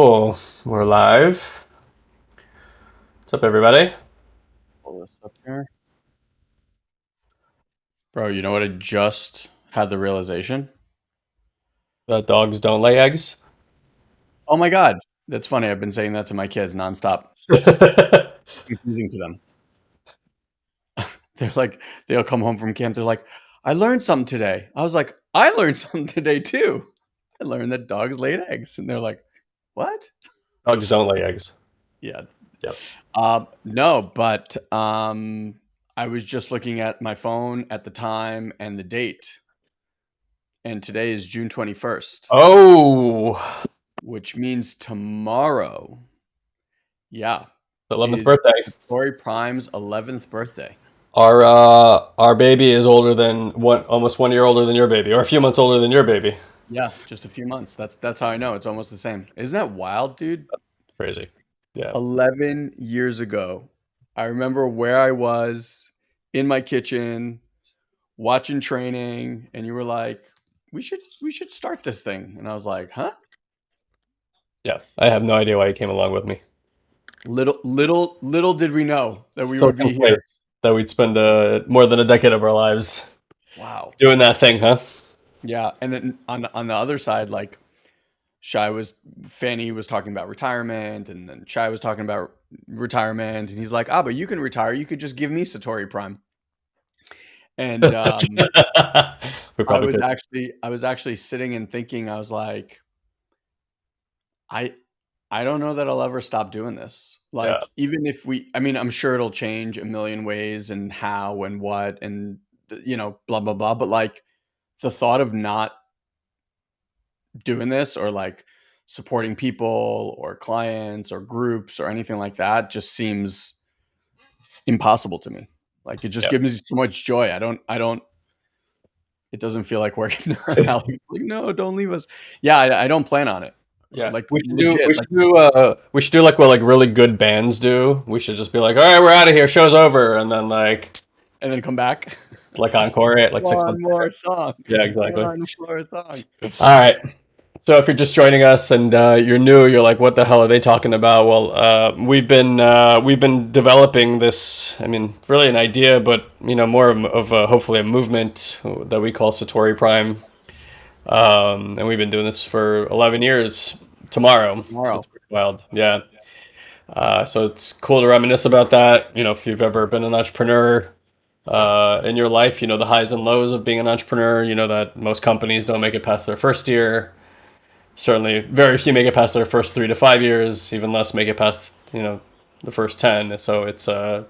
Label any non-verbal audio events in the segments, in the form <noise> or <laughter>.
Cool. We're live. What's up, everybody? Pull this up here. Bro, you know what I just had the realization? That dogs don't lay eggs. Oh my god. That's funny. I've been saying that to my kids nonstop. <laughs> Confusing to them. <laughs> They're like, they'll come home from camp. They're like, I learned something today. I was like, I learned <laughs> something today too. I learned that dogs laid eggs. And they're like, what? dogs don't lay eggs. Yeah. Yep. Uh, no, but um, I was just looking at my phone at the time and the date. And today is June 21st, Oh, which means tomorrow. Yeah. the 11th is birthday. Tori Prime's 11th birthday. Our uh, our baby is older than one, almost one year older than your baby, or a few months older than your baby. Yeah, just a few months. That's that's how I know. It's almost the same. Isn't that wild, dude? Crazy. Yeah. 11 years ago, I remember where I was in my kitchen watching training and you were like, "We should we should start this thing." And I was like, "Huh?" Yeah. I have no idea why you came along with me. Little little little did we know that we Still would be here. that we'd spend uh, more than a decade of our lives Wow. doing that thing, huh? Yeah, and then on the, on the other side, like Shy was Fanny was talking about retirement, and then Shy was talking about retirement, and he's like, "Ah, but you can retire. You could just give me Satori Prime." And <laughs> um, I was could. actually I was actually sitting and thinking. I was like, I I don't know that I'll ever stop doing this. Like, Yeah. even if we, I mean, I'm sure it'll change a million ways and how and what and you know, blah blah blah. But like, the thought of not doing this or like supporting people or clients or groups or anything like that just seems impossible to me. Like it just Yeah. gives me so much joy. I don't I don't it doesn't feel like working. <laughs> Like, no, don't leave us. Yeah, I, I don't plan on it. Yeah, Like, we should do. legit, We like- do. Uh, we should do like what like really good bands do. We should just be like, all right, we're out of here. Show's over, and then like And then come back. Like encore it like six One months. more song. Yeah, exactly. One more song. All right. So if you're just joining us and uh, you're new, you're like, "What the hell are they talking about?" Well, uh, we've been uh, we've been developing this. I mean, really an idea, but you know, more of, of a, hopefully a movement that we call Satori Prime, um, and we've been doing this for 11 years. Tomorrow, So Tomorrow. it's pretty wild, yeah. Uh, so it's cool to reminisce about that. You know, if you've ever been an entrepreneur uh, in your life, you know the highs and lows of being an entrepreneur. You know that most companies don't make it past their first year certainly very few make it past their first three to five years even less make it past you know the first 10 so it's uh,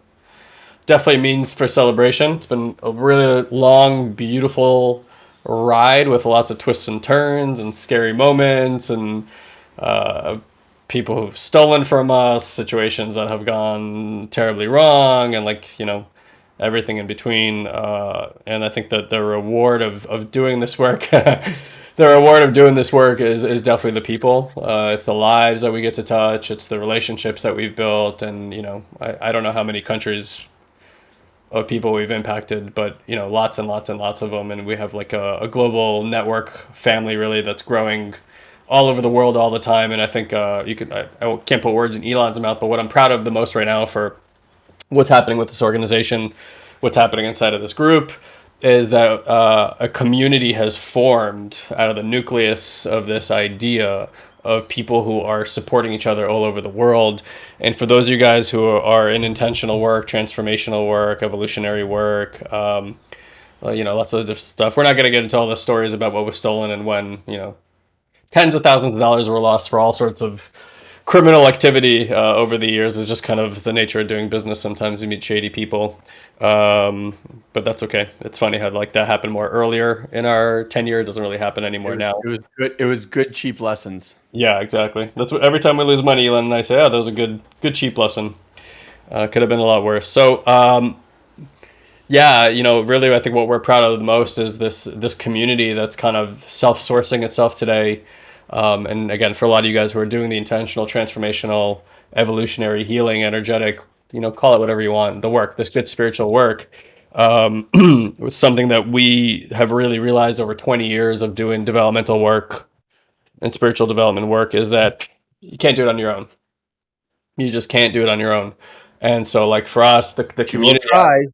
definitely means for celebration it's been a really long beautiful ride with lots of twists and turns and scary moments and uh, people who've stolen from us situations that have gone terribly wrong and like you know everything in between uh, and i think that the reward of, of doing this work <laughs> the reward of doing this work is, is definitely the people. Uh, it's the lives that we get to touch it's the relationships that we've built and you know i, I don't know how many countries of people we've impacted but you know lots and lots and lots of them and we have like a, a global network family really that's growing all over the world all the time and i think uh, you could I, I can't put words in elon's mouth but what i'm proud of the most right now for what's happening with this organization, what's happening inside of this group, is that uh, a community has formed out of the nucleus of this idea of people who are supporting each other all over the world. And for those of you guys who are in intentional work, transformational work, evolutionary work, um, well, you know, lots of different stuff. We're not going to get into all the stories about what was stolen and when, you know, tens of thousands of dollars were lost for all sorts of criminal activity uh, over the years is just kind of the nature of doing business. Sometimes you meet shady people, um, but that's okay. It's funny how like that happened more earlier in our tenure. It doesn't really happen anymore it was, now. It was good. It was good cheap lessons. Yeah, exactly. That's what every time we lose money, Elon and I say, "Oh, that was a good good cheap lesson." Uh, could have been a lot worse. So. Um, yeah, you know, really, I think what we're proud of the most is this this community that's kind of self-sourcing itself today, um, and again, for a lot of you guys who are doing the intentional, transformational, evolutionary, healing, energetic, you know, call it whatever you want, the work, this good spiritual work, um, <clears throat> was something that we have really realized over 20 years of doing developmental work and spiritual development work is that you can't do it on your own. You just can't do it on your own. And so, like for us, the, the community. We'll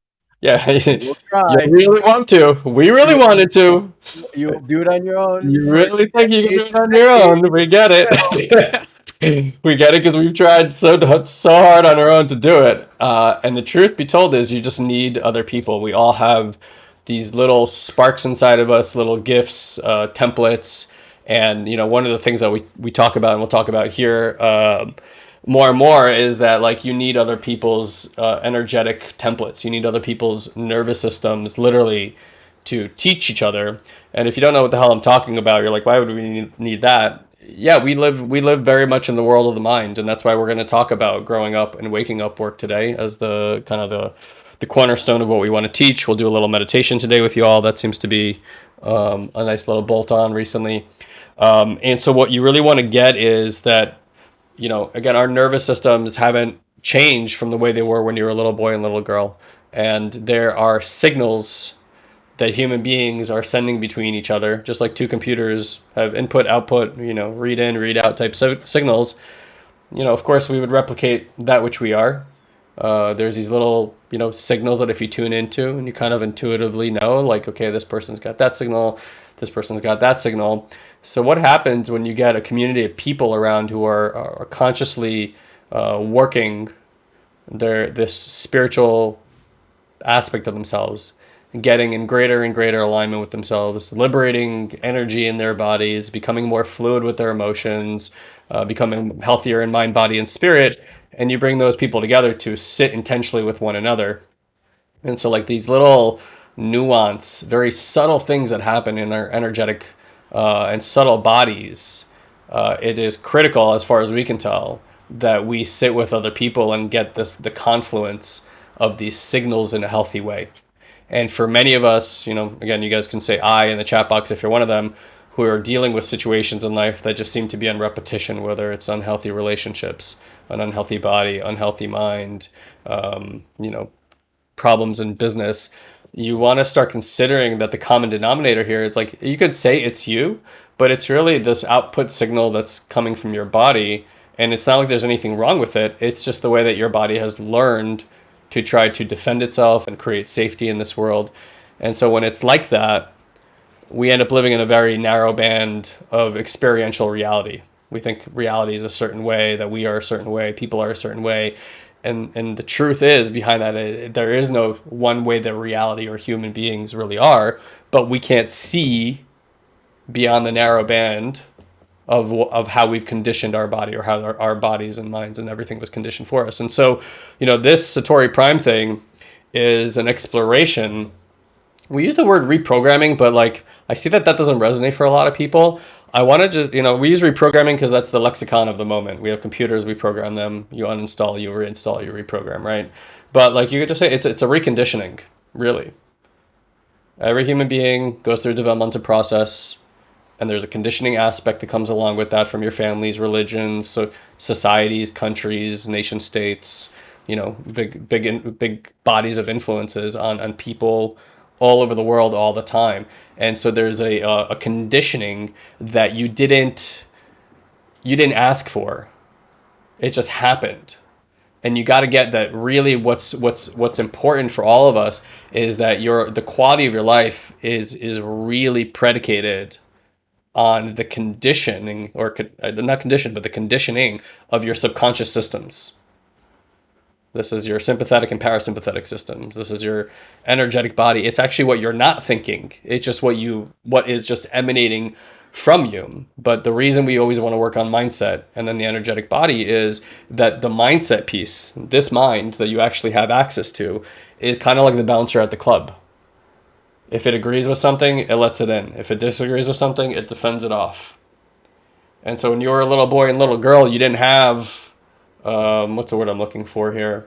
Yeah, <laughs> you really want to. We really wanted to. You'll do it on your own. You really think you can do it on your <laughs> own? We get it. <laughs> we get it because we've tried so so hard on our own to do it. Uh, and the truth be told is, you just need other people. We all have these little sparks inside of us, little gifts, uh, templates, and you know, one of the things that we we talk about and we'll talk about here. Uh, more and more is that like you need other people's uh, energetic templates. You need other people's nervous systems literally to teach each other. And if you don't know what the hell i'm talking about you're like why would we need that? Yeah we live we live very much in the world of the mind and that's why we're going to talk about growing up and waking up work today as the kind of the the cornerstone of what we want to teach. We'll do a little meditation today with you all. That seems to be um, a nice little bolt on recently. Um, and so what you really want to get is that you know, again, our nervous systems haven't changed from the way they were when you were a little boy and little girl. And there are signals that human beings are sending between each other, just like two computers have input, output, you know, read in, read out type so- signals. You know, of course, we would replicate that which we are. Uh, there's these little, you know, signals that if you tune into and you kind of intuitively know, like, okay, this person's got that signal, this person's got that signal. So what happens when you get a community of people around who are, are consciously uh, working their this spiritual aspect of themselves, getting in greater and greater alignment with themselves, liberating energy in their bodies, becoming more fluid with their emotions, uh, becoming healthier in mind, body, and spirit, and you bring those people together to sit intentionally with one another. And so, like these little nuance, very subtle things that happen in our energetic uh, and subtle bodies, uh, it is critical, as far as we can tell, that we sit with other people and get this the confluence of these signals in a healthy way. And for many of us, you know, again, you guys can say I in the chat box if you're one of them who are dealing with situations in life that just seem to be on repetition, whether it's unhealthy relationships, an unhealthy body, unhealthy mind, um, you know, problems in business you want to start considering that the common denominator here it's like you could say it's you but it's really this output signal that's coming from your body and it's not like there's anything wrong with it. It's just the way that your body has learned to try to defend itself and create safety in this world. And so when it's like that we end up living in a very narrow band of experiential reality. We think reality is a certain way that we are a certain way people are a certain way and and the truth is behind that there is no one way that reality or human beings really are but we can't see beyond the narrow band of of how we've conditioned our body or how our, our bodies and minds and everything was conditioned for us. And so you know this satori prime thing is an exploration. We use the word reprogramming but like i see that that doesn't resonate for a lot of people I want to just, you know, we use reprogramming because that's the lexicon of the moment. We have computers, we program them, you uninstall, you reinstall, you reprogram, right? But like you could just say it's, it's a reconditioning, really. Every human being goes through a developmental process, and there's a conditioning aspect that comes along with that from your families, religions, so societies, countries, nation states, you know, big, big, big bodies of influences on, on people, all over the world all the time. And so there's a, a, a conditioning that you didn't you didn't ask for. It just happened. And you got to get that really what's what's what's important for all of us is that your the quality of your life is is really predicated on the conditioning or uh, not condition but the conditioning of your subconscious systems This is your sympathetic and parasympathetic systems. This is your energetic body. It's actually what you're not thinking. It's just what you what is just emanating from you. But the reason we always want to work on mindset and then the energetic body is that the mindset piece, this mind that you actually have access to, is kind of like the bouncer at the club. If it agrees with something, it lets it in. If it disagrees with something, it defends it off. And so when you were a little boy and little girl, you didn't have um, what's the word I'm looking for here?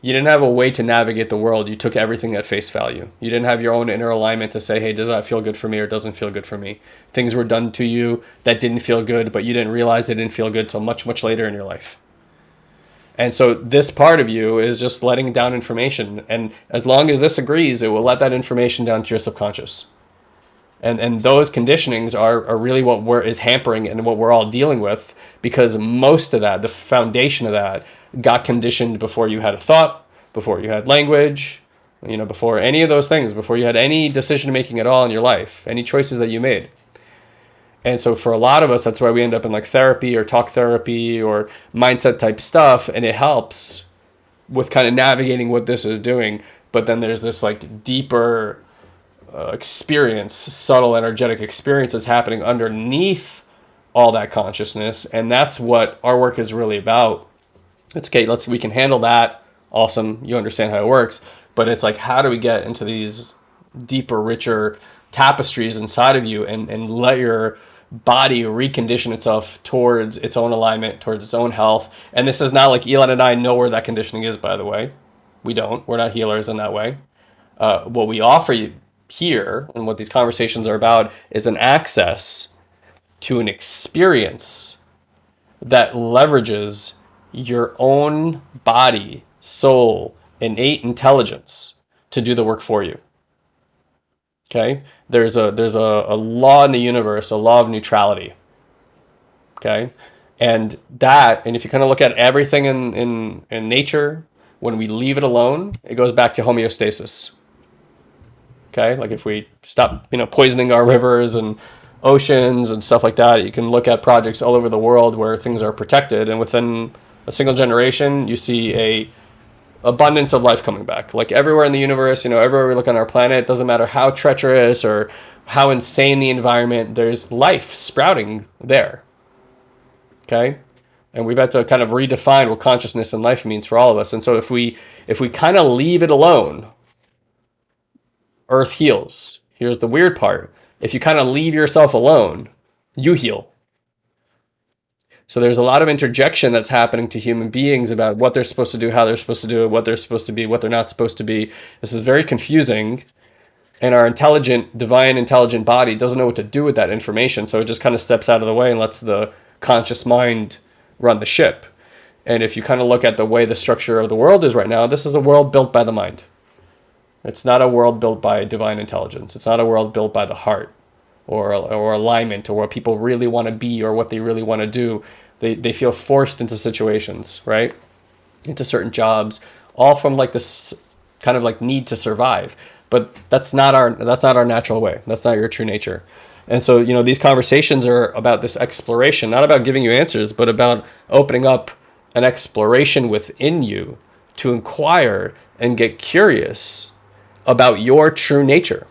You didn't have a way to navigate the world. You took everything at face value. You didn't have your own inner alignment to say, hey, does that feel good for me or doesn't feel good for me? Things were done to you that didn't feel good, but you didn't realize they didn't feel good till much, much later in your life. And so this part of you is just letting down information. And as long as this agrees, it will let that information down to your subconscious and and those conditionings are, are really what we're is hampering and what we're all dealing with because most of that the foundation of that got conditioned before you had a thought before you had language you know before any of those things before you had any decision making at all in your life any choices that you made. And so for a lot of us that's why we end up in like therapy or talk therapy or mindset type stuff and it helps with kind of navigating what this is doing. But then there's this like deeper uh, experience, subtle energetic experiences happening underneath all that consciousness, and that's what our work is really about. It's okay. Let's we can handle that. Awesome. You understand how it works, but it's like how do we get into these deeper, richer tapestries inside of you and and let your body recondition itself towards its own alignment, towards its own health. And this is not like Elon and I know where that conditioning is, by the way. We don't. We're not healers in that way. Uh, what we offer you here and what these conversations are about is an access to an experience that leverages your own body, soul, innate intelligence to do the work for you. Okay? There's a there's a, a law in the universe, a law of neutrality. Okay? And that, and if you kind of look at everything in, in, in nature, when we leave it alone, it goes back to homeostasis. Okay, like if we stop, you know, poisoning our rivers and oceans and stuff like that, you can look at projects all over the world where things are protected, and within a single generation, you see a abundance of life coming back. Like everywhere in the universe, you know, everywhere we look on our planet, doesn't matter how treacherous or how insane the environment, there's life sprouting there. Okay? And we've had to kind of redefine what consciousness and life means for all of us. And so if we if we kind of leave it alone, Earth heals. Here's the weird part. If you kind of leave yourself alone, you heal. So there's a lot of interjection that's happening to human beings about what they're supposed to do, how they're supposed to do it, what they're supposed to be, what they're not supposed to be. This is very confusing. And our intelligent, divine, intelligent body doesn't know what to do with that information. So it just kind of steps out of the way and lets the conscious mind run the ship. And if you kind of look at the way the structure of the world is right now, this is a world built by the mind. It's not a world built by divine intelligence. It's not a world built by the heart or, or alignment or what people really want to be or what they really want to do. They, they feel forced into situations, right? Into certain jobs, all from like this kind of like need to survive. But that's not our that's not our natural way. That's not your true nature. And so, you know, these conversations are about this exploration, not about giving you answers, but about opening up an exploration within you to inquire and get curious about your true nature.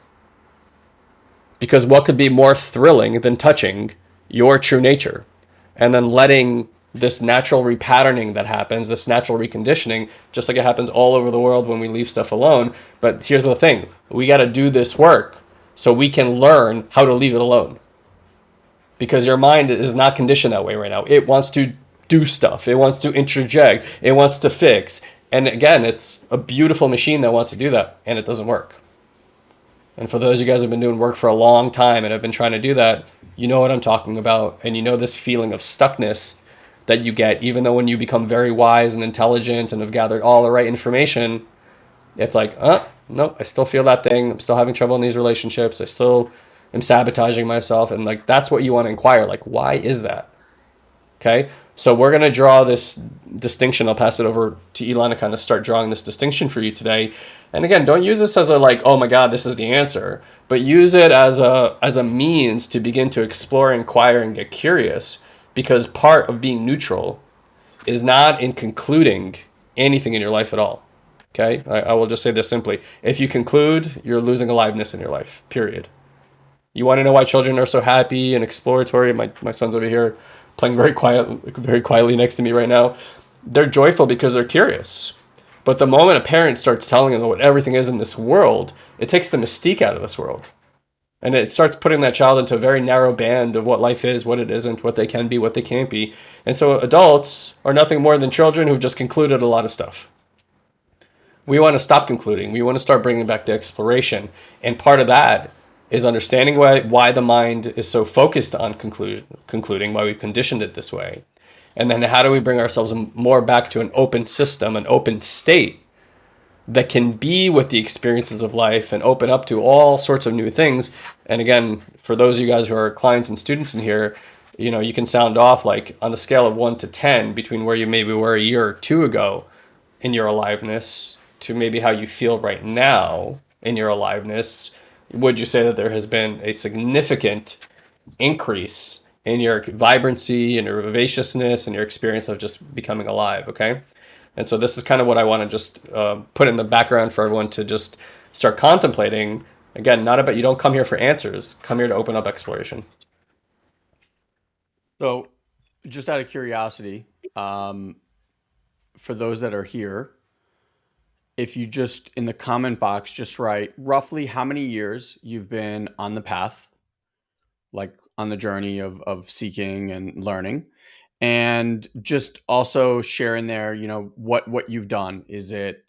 Because what could be more thrilling than touching your true nature and then letting this natural repatterning that happens, this natural reconditioning, just like it happens all over the world when we leave stuff alone. But here's the thing we got to do this work so we can learn how to leave it alone. Because your mind is not conditioned that way right now. It wants to do stuff, it wants to interject, it wants to fix, and again, it's a beautiful machine that wants to do that, and it doesn't work. And for those of you guys who have been doing work for a long time and have been trying to do that, you know what I'm talking about, and you know this feeling of stuckness that you get, even though when you become very wise and intelligent and have gathered all the right information, it's like, uh, no, I still feel that thing. I'm still having trouble in these relationships. I still am sabotaging myself. And like, that's what you want to inquire. Like, why is that? Okay. So we're going to draw this distinction. I'll pass it over to Elon to kind of start drawing this distinction for you today. And again, don't use this as a like, oh my God, this is the answer, but use it as a as a means to begin to explore, inquire, and get curious. Because part of being neutral is not in concluding anything in your life at all. Okay, I, I will just say this simply: if you conclude, you're losing aliveness in your life. Period. You want to know why children are so happy and exploratory? My my son's over here playing very quiet, very quietly next to me right now. They're joyful because they're curious. But the moment a parent starts telling them what everything is in this world, it takes the mystique out of this world. And it starts putting that child into a very narrow band of what life is, what it isn't, what they can be, what they can't be. And so adults are nothing more than children who've just concluded a lot of stuff. We want to stop concluding. We want to start bringing back the exploration. And part of that is understanding why, why the mind is so focused on conclusion, concluding, why we've conditioned it this way. And then how do we bring ourselves more back to an open system, an open state that can be with the experiences of life and open up to all sorts of new things. And again, for those of you guys who are clients and students in here, you know, you can sound off like on a scale of one to 10 between where you maybe were a year or two ago in your aliveness to maybe how you feel right now in your aliveness. Would you say that there has been a significant increase in your vibrancy and your vivaciousness and your experience of just becoming alive? Okay. And so this is kind of what I want to just uh, put in the background for everyone to just start contemplating. Again, not about you don't come here for answers. Come here to open up exploration. So, just out of curiosity, um, for those that are here, if you just in the comment box just write roughly how many years you've been on the path, like on the journey of of seeking and learning, and just also share in there you know what what you've done. Is it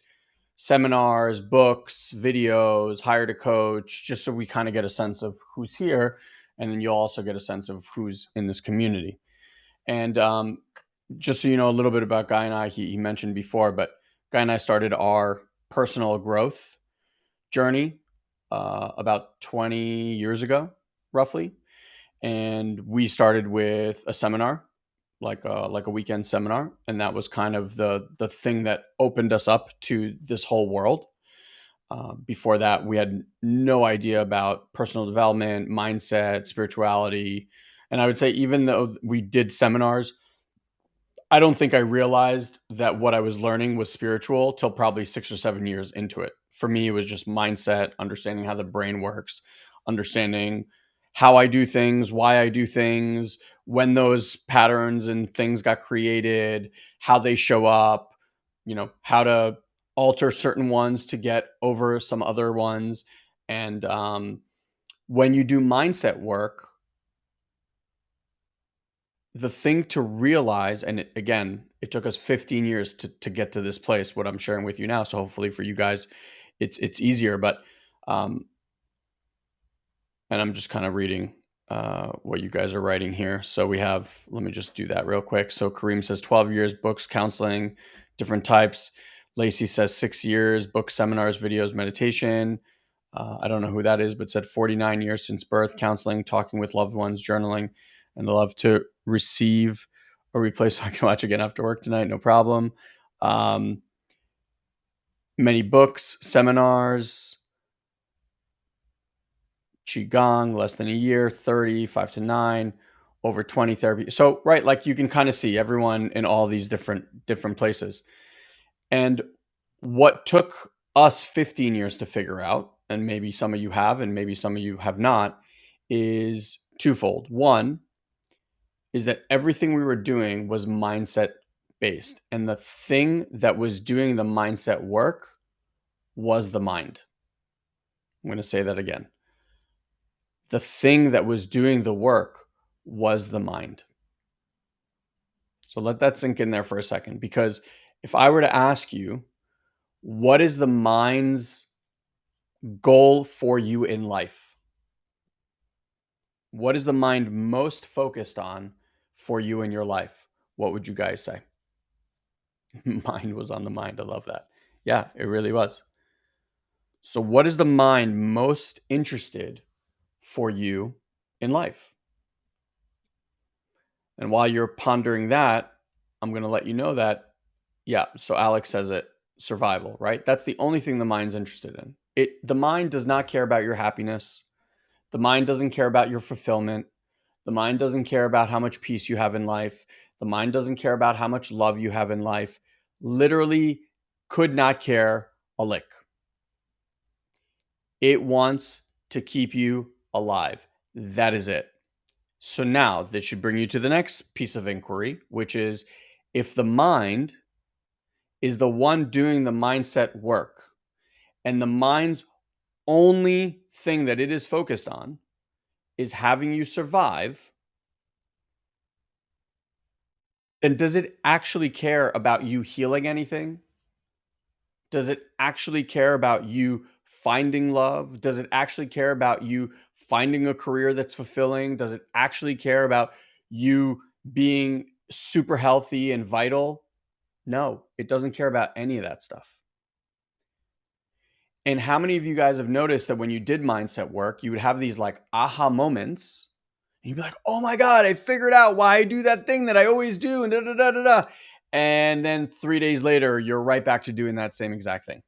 seminars books videos hired a coach? Just so we kind of get a sense of who's here and then you'll also get a sense of who's in this community. And um, just so you know a little bit about guy and i he, he mentioned before but guy and i started our personal growth journey uh, about 20 years ago roughly. And we started with a seminar like a like a weekend seminar, and that was kind of the the thing that opened us up to this whole world. Uh, before that, we had no idea about personal development, mindset, spirituality, and I would say even though we did seminars, I don't think I realized that what I was learning was spiritual till probably six or seven years into it. For me, it was just mindset, understanding how the brain works, understanding how I do things, why I do things, when those patterns and things got created, how they show up, you know, how to alter certain ones to get over some other ones. And um, when you do mindset work, the thing to realize, and again, it took us 15 years to, to get to this place, what I'm sharing with you now. So hopefully for you guys, it's, it's easier, but um, and I'm just kind of reading uh, what you guys are writing here. So we have, let me just do that real quick. So Kareem says 12 years, books, counseling, different types. Lacey says six years, books, seminars, videos, meditation. Uh, I don't know who that is, but said 49 years since birth, counseling, talking with loved ones, journaling, and love to receive a replay so <laughs> I can watch again after work tonight. No problem. Um, many books, seminars, qigong less than a year 30 5 to 9 over 20 therapy so right like you can kind of see everyone in all these different different places and what took us 15 years to figure out and maybe some of you have and maybe some of you have not is twofold one is that everything we were doing was mindset based and the thing that was doing the mindset work was the mind i'm going to say that again the thing that was doing the work was the mind. So let that sink in there for a second. Because if I were to ask you, what is the mind's goal for you in life? What is the mind most focused on for you in your life? What would you guys say? <laughs> mind was on the mind. I love that. Yeah, it really was. So, what is the mind most interested for you in life. And while you're pondering that, I'm going to let you know that, yeah, so Alex says it survival, right? That's the only thing the mind's interested in. It the mind does not care about your happiness. The mind doesn't care about your fulfillment. The mind doesn't care about how much peace you have in life. The mind doesn't care about how much love you have in life. literally could not care a lick. It wants to keep you alive. That is it. So now this should bring you to the next piece of inquiry, which is if the mind is the one doing the mindset work and the mind's only thing that it is focused on is having you survive, then does it actually care about you healing anything? Does it actually care about you finding love? Does it actually care about you finding a career that's fulfilling? Does it actually care about you being super healthy and vital? No, it doesn't care about any of that stuff. And how many of you guys have noticed that when you did mindset work, you would have these like aha moments and you'd be like, oh my God, I figured out why I do that thing that I always do. And da da da da da. And then three days later, you're right back to doing that same exact thing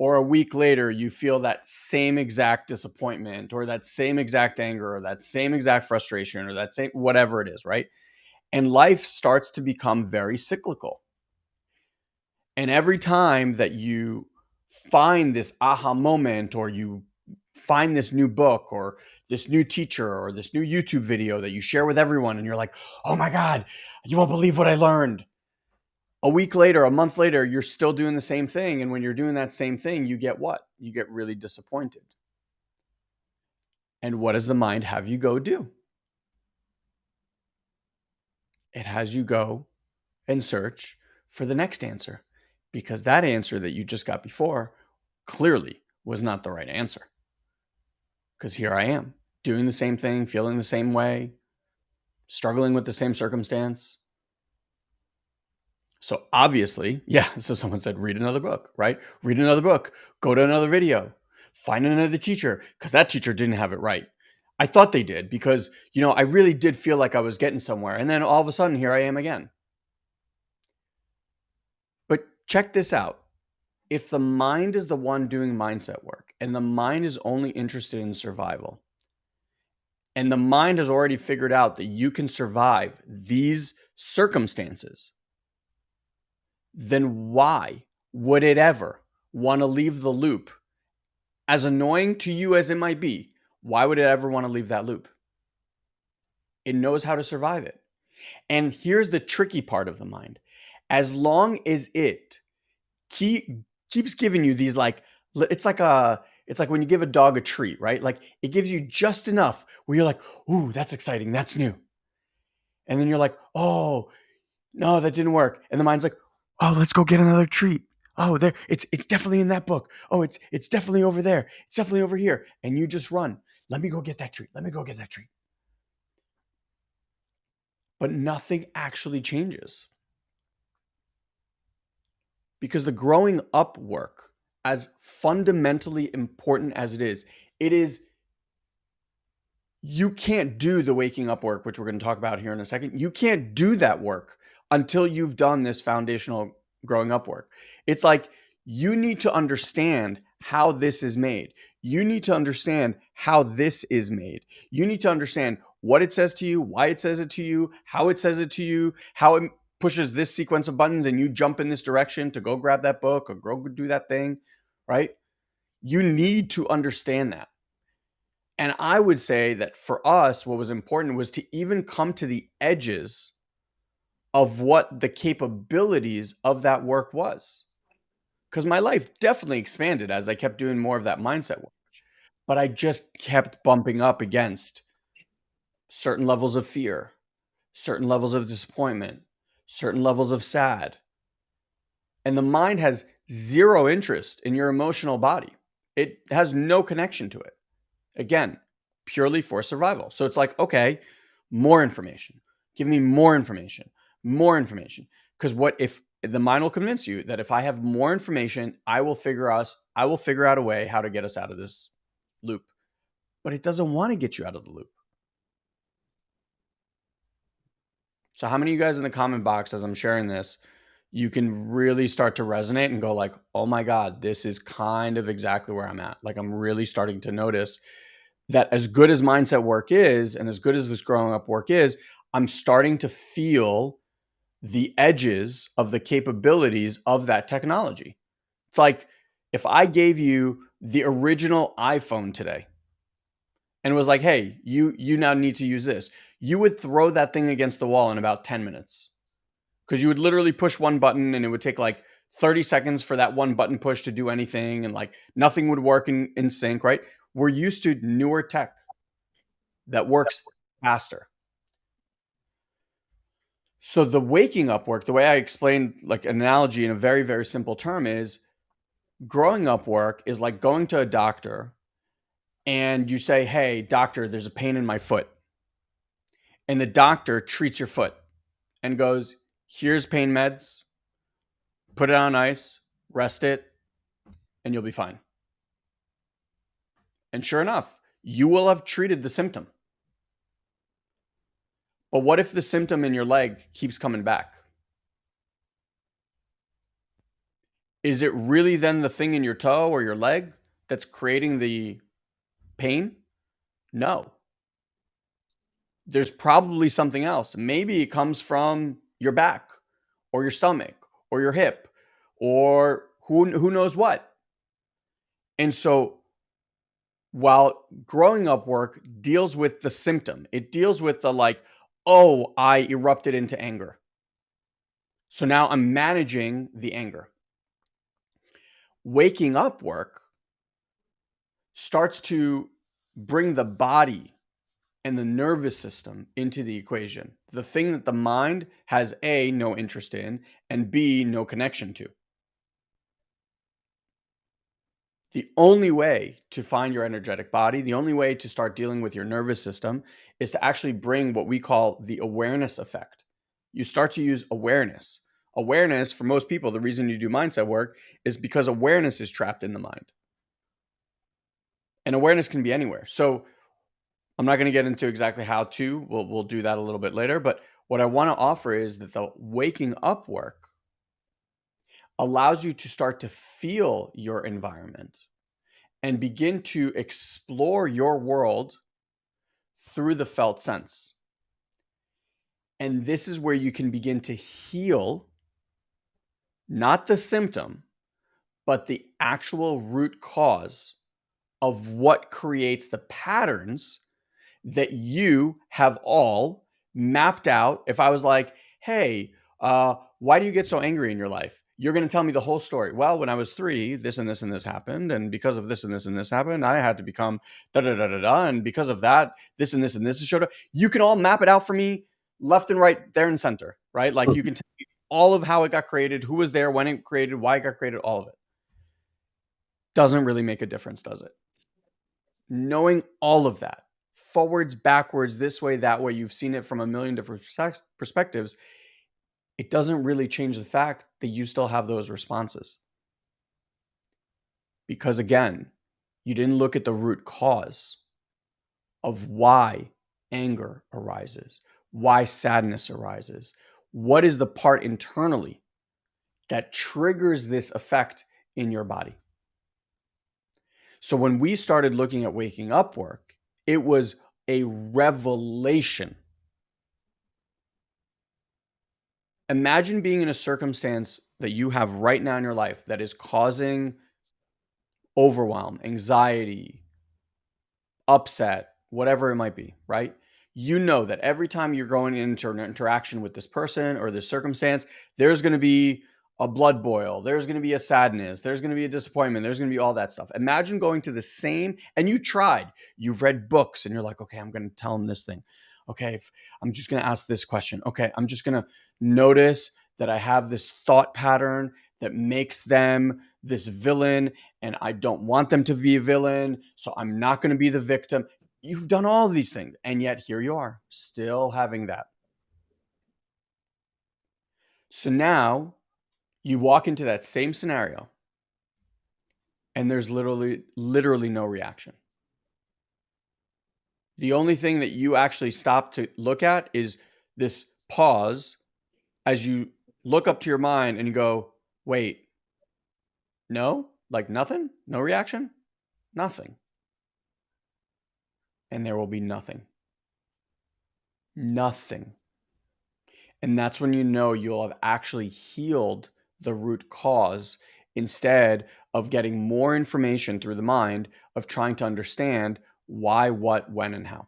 or a week later you feel that same exact disappointment or that same exact anger or that same exact frustration or that same whatever it is right and life starts to become very cyclical and every time that you find this aha moment or you find this new book or this new teacher or this new YouTube video that you share with everyone and you're like, "Oh my god, you won't believe what I learned." a week later, a month later, you're still doing the same thing. And when you're doing that same thing, you get what? You get really disappointed. And what does the mind have you go do? It has you go and search for the next answer because that answer that you just got before clearly was not the right answer. Because here I am doing the same thing, feeling the same way, struggling with the same circumstance, so obviously, <laughs> yeah. So someone said, read another book, right? Read another book, go to another video, find another teacher, because that teacher didn't have it right. I thought they did because, you know, I really did feel like I was getting somewhere. And then all of a sudden, here I am again. Check this out. If the mind is the one doing mindset work and the mind is only interested in survival, and the mind has already figured out that you can survive these circumstances, then why would it ever want to leave the loop? As annoying to you as it might be, why would it ever want to leave that loop? It knows how to survive it. And here's the tricky part of the mind. As long as it keep, keeps giving you these like, it's like a, it's like when you give a dog a treat, right? Like it gives you just enough where you're like, ooh, that's exciting. That's new. And then you're like, oh, no, that didn't work. And the mind's like, oh, let's go get another treat. Oh, there, it's it's definitely in that book. Oh, it's it's definitely over there. It's definitely over here. And you just run. Let me go get that treat. Let me go get that treat. But nothing actually changes. Because the growing up work, as fundamentally important as it is, it is you can't do the waking up work, which we're going to talk about here in a second. You can't do that work until you've done this foundational growing up work. It's like you need to understand how this is made. You need to understand how this is made. You need to understand what it says to you, why it says it to you, how it says it to you, how it pushes this sequence of buttons and you jump in this direction to go grab that book or go do that thing, right? You need to understand that. And I would say that for us, what was important was to even come to the edges of what the capabilities of that work was. Because my life definitely expanded as I kept doing more of that mindset work. But I just kept bumping up against certain levels of fear, certain levels of disappointment, certain levels of sad. And the mind has zero interest in your emotional body, it has no connection to it. Again, purely for survival. So it's like, okay, more information. Give me more information more information. Because what if the mind will convince you that if I have more information, I will figure us, I will figure out a way how to get us out of this loop. But it doesn't want to get you out of the loop. So how many of you guys in the comment box as I'm sharing this, you can really start to resonate and go like, "Oh my god, this is kind of exactly where I'm at." Like I'm really starting to notice that as good as mindset work is and as good as this growing up work is, I'm starting to feel the edges of the capabilities of that technology. It's like if I gave you the original iPhone today and was like, "Hey, you you now need to use this." You would throw that thing against the wall in about 10 minutes. Cuz you would literally push one button and it would take like 30 seconds for that one button push to do anything and like nothing would work in, in sync, right? We're used to newer tech that works faster. So the waking up work, the way I explained like an analogy in a very, very simple term is growing up work is like going to a doctor and you say, Hey, doctor, there's a pain in my foot. And the doctor treats your foot and goes, Here's pain meds, put it on ice, rest it, and you'll be fine. And sure enough, you will have treated the symptom. But what if the symptom in your leg keeps coming back? Is it really then the thing in your toe or your leg that's creating the pain? No. There's probably something else. Maybe it comes from your back or your stomach or your hip or who, who knows what. And so while growing up work deals with the symptom, it deals with the like, oh, I erupted into anger. So now I'm managing the anger. Waking up work starts to bring the body and the nervous system into the equation. The thing that the mind has A, no interest in, and B, no connection to. The only way to find your energetic body, the only way to start dealing with your nervous system is to actually bring what we call the awareness effect. You start to use awareness. Awareness, for most people, the reason you do mindset work is because awareness is trapped in the mind. And awareness can be anywhere. So I'm not going to get into exactly how to, we'll, we'll do that a little bit later. But what I want to offer is that the waking up work allows you to start to feel your environment and begin to explore your world through the felt sense. And this is where you can begin to heal not the symptom, but the actual root cause of what creates the patterns that you have all mapped out. If I was like, hey, uh, why do you get so angry in your life? you're going to tell me the whole story. Well, when I was three, this and this and this happened. And because of this and this and this happened, I had to become da da da da da. And because of that, this and this and this showed up. You can all map it out for me left and right, there and center, right? Like you can tell me all of how it got created, who was there, when it created, why it got created, all of it. Doesn't really make a difference, does it? Knowing all of that, forwards, backwards, this way, that way, you've seen it from a million different perspectives it doesn't really change the fact that you still have those responses. Because again, you didn't look at the root cause of why anger arises, why sadness arises. What is the part internally that triggers this effect in your body? So when we started looking at waking up work, it was a revelation imagine being in a circumstance that you have right now in your life that is causing overwhelm, anxiety, upset, whatever it might be, right? You know that every time you're going into an interaction with this person or this circumstance, there's going to be a blood boil, there's going to be a sadness, there's going to be a disappointment, there's going to be all that stuff. Imagine going to the same, and you tried, you've read books, and you're like, okay, I'm going to tell them this thing okay, if I'm just going to ask this question. Okay, I'm just going to notice that I have this thought pattern that makes them this villain and I don't want them to be a villain. So I'm not going to be the victim. You've done all these things. And yet here you are, still having that. So now you walk into that same scenario and there's literally literally no reaction. The only thing that you actually stop to look at is this pause as you look up to your mind and you go, wait, no, like nothing, no reaction, nothing. And there will be nothing. Nothing. And that's when you know you'll have actually healed the root cause instead of getting more information through the mind of trying to understand why, what, when, and how.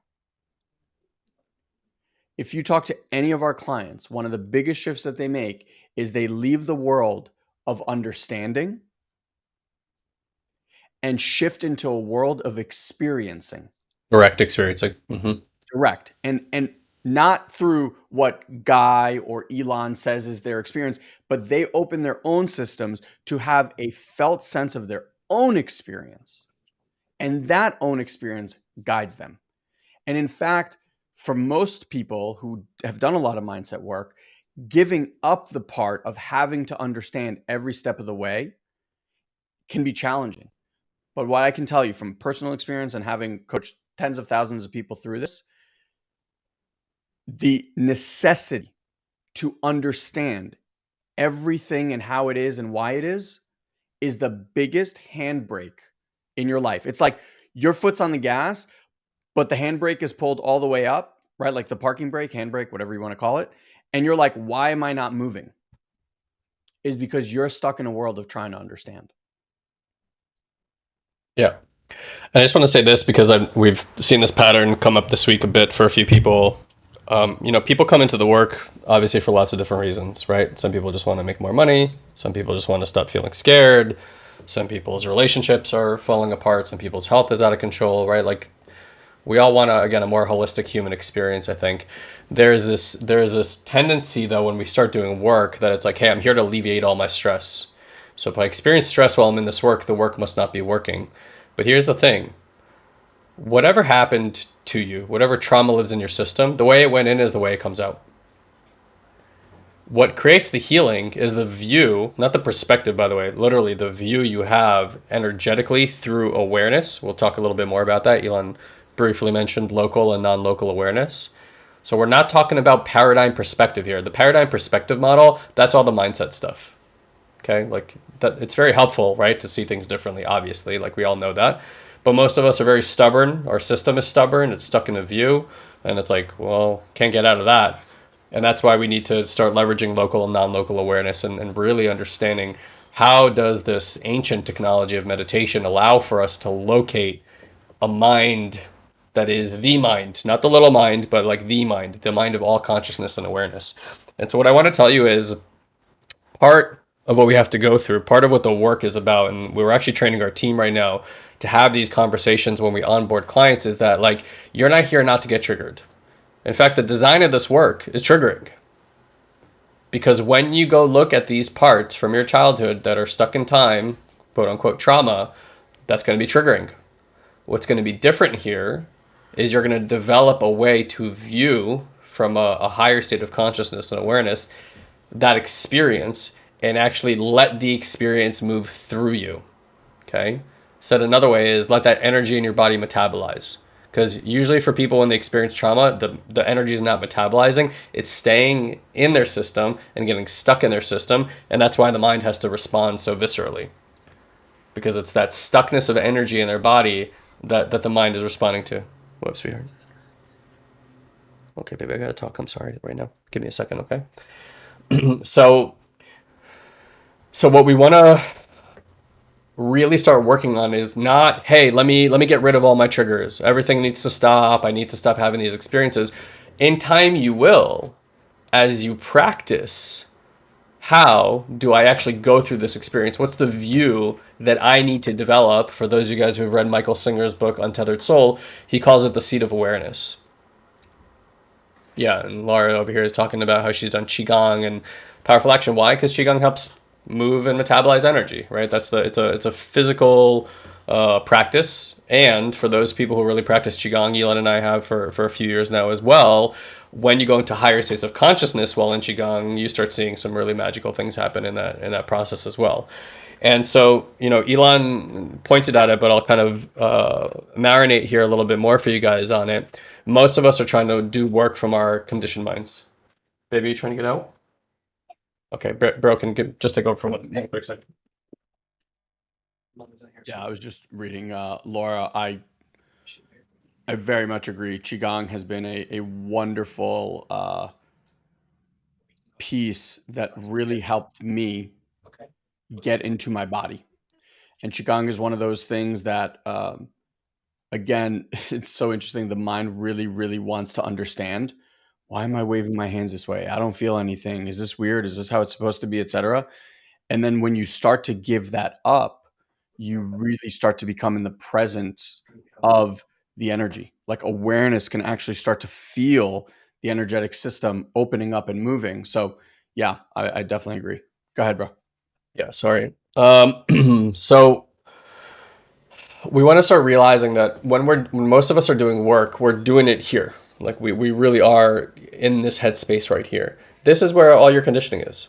If you talk to any of our clients, one of the biggest shifts that they make is they leave the world of understanding and shift into a world of experiencing. Direct experiencing. Mm-hmm. Direct. And and not through what Guy or Elon says is their experience, but they open their own systems to have a felt sense of their own experience. And that own experience guides them. And in fact, for most people who have done a lot of mindset work, giving up the part of having to understand every step of the way can be challenging. But what I can tell you from personal experience and having coached tens of thousands of people through this, the necessity to understand everything and how it is and why it is is the biggest handbrake in your life. It's like your foot's on the gas, but the handbrake is pulled all the way up, right? Like the parking brake, handbrake, whatever you want to call it. And you're like, why am I not moving? Is because you're stuck in a world of trying to understand. Yeah. And I just want to say this because I've, we've seen this pattern come up this week a bit for a few people. Um, you know, people come into the work obviously for lots of different reasons, right? Some people just want to make more money. Some people just want to stop feeling scared. Some people's relationships are falling apart. Some people's health is out of control, right? Like we all want to again a more holistic human experience i think there's this there's this tendency though when we start doing work that it's like hey i'm here to alleviate all my stress so if i experience stress while i'm in this work the work must not be working but here's the thing whatever happened to you whatever trauma lives in your system the way it went in is the way it comes out what creates the healing is the view, not the perspective, by the way, literally the view you have energetically through awareness. We'll talk a little bit more about that. Elon briefly mentioned local and non-local awareness. So we're not talking about paradigm perspective here. The paradigm perspective model, that's all the mindset stuff. Okay? Like that it's very helpful, right, to see things differently, obviously, like we all know that. But most of us are very stubborn. Our system is stubborn. It's stuck in a view, and it's like, well, can't get out of that. And that's why we need to start leveraging local and non-local awareness and, and really understanding how does this ancient technology of meditation allow for us to locate a mind that is the mind, not the little mind, but like the mind, the mind of all consciousness and awareness. And so, what I want to tell you is part of what we have to go through, part of what the work is about, and we're actually training our team right now to have these conversations when we onboard clients is that like you're not here not to get triggered. In fact, the design of this work is triggering. Because when you go look at these parts from your childhood that are stuck in time, quote unquote trauma, that's going to be triggering. What's going to be different here is you're going to develop a way to view from a, a higher state of consciousness and awareness that experience and actually let the experience move through you. Okay. Said another way is let that energy in your body metabolize. Because usually for people when they experience trauma, the, the energy is not metabolizing. It's staying in their system and getting stuck in their system. And that's why the mind has to respond so viscerally. Because it's that stuckness of energy in their body that, that the mind is responding to. Whoops, sweetheart. Okay, baby, I gotta talk. I'm sorry right now. Give me a second, okay? <clears throat> so, so what we want to really start working on is not, hey, let me let me get rid of all my triggers. Everything needs to stop. I need to stop having these experiences. In time, you will, as you practice how do I actually go through this experience? What's the view that I need to develop? For those of you guys who have read Michael Singer's book, Untethered Soul, he calls it the seat of awareness. Yeah, and Laura over here is talking about how she's done Qigong and powerful action. Why? Because Qigong helps move and metabolize energy, right? That's the it's a it's a physical uh, practice. And for those people who really practice Qigong, Elon and I have for, for a few years now as well, when you go into higher states of consciousness while in qigong, you start seeing some really magical things happen in that in that process as well. And so, you know, Elon pointed at it, but I'll kind of uh, marinate here a little bit more for you guys on it. Most of us are trying to do work from our conditioned minds. Baby, you trying to get out? Okay, bro, can get, just take over for one quick second. Yeah, I was just reading uh, Laura. I I very much agree. Qigong has been a, a wonderful uh, piece that really helped me get into my body. And Qigong is one of those things that, um, again, <laughs> it's so interesting. The mind really, really wants to understand why am I waving my hands this way? I don't feel anything. Is this weird? Is this how it's supposed to be, etc. And then when you start to give that up, you really start to become in the presence of the energy. Like awareness can actually start to feel the energetic system opening up and moving. So yeah, I, I definitely agree. Go ahead, bro. Yeah, sorry. Um, <clears throat> so we want to start realizing that when we're when most of us are doing work, we're doing it here. Like we, we really are in this headspace right here. This is where all your conditioning is.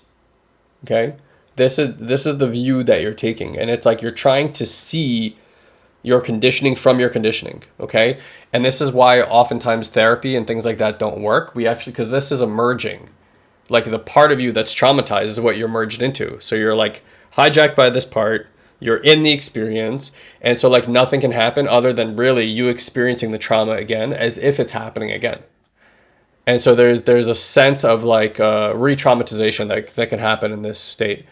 Okay? This is this is the view that you're taking. And it's like you're trying to see your conditioning from your conditioning. Okay? And this is why oftentimes therapy and things like that don't work. We actually because this is emerging. Like the part of you that's traumatized is what you're merged into. So you're like hijacked by this part you're in the experience and so like nothing can happen other than really you experiencing the trauma again as if it's happening again and so there's there's a sense of like uh, re-traumatization that, that can happen in this state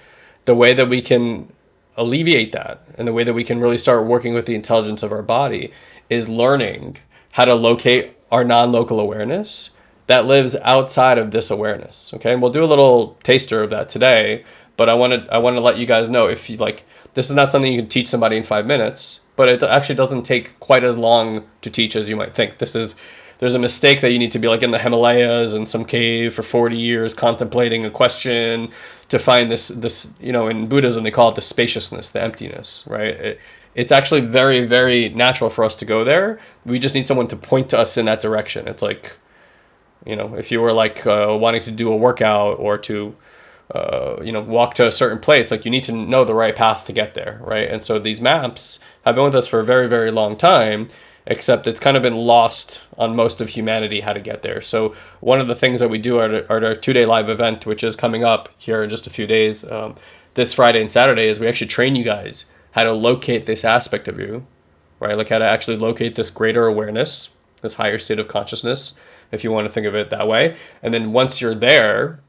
the way that we can alleviate that and the way that we can really start working with the intelligence of our body is learning how to locate our non-local awareness that lives outside of this awareness okay and we'll do a little taster of that today but i want to i want to let you guys know if you like this is not something you can teach somebody in five minutes, but it actually doesn't take quite as long to teach as you might think. This is there's a mistake that you need to be like in the Himalayas in some cave for 40 years contemplating a question to find this this you know in Buddhism they call it the spaciousness, the emptiness, right? It, it's actually very very natural for us to go there. We just need someone to point to us in that direction. It's like you know if you were like uh, wanting to do a workout or to uh, you know, walk to a certain place, like you need to know the right path to get there, right? And so these maps have been with us for a very, very long time, except it's kind of been lost on most of humanity how to get there. So one of the things that we do at, at our two-day live event, which is coming up here in just a few days, um, this Friday and Saturday, is we actually train you guys how to locate this aspect of you, right? Like how to actually locate this greater awareness, this higher state of consciousness, if you want to think of it that way. And then once you're there,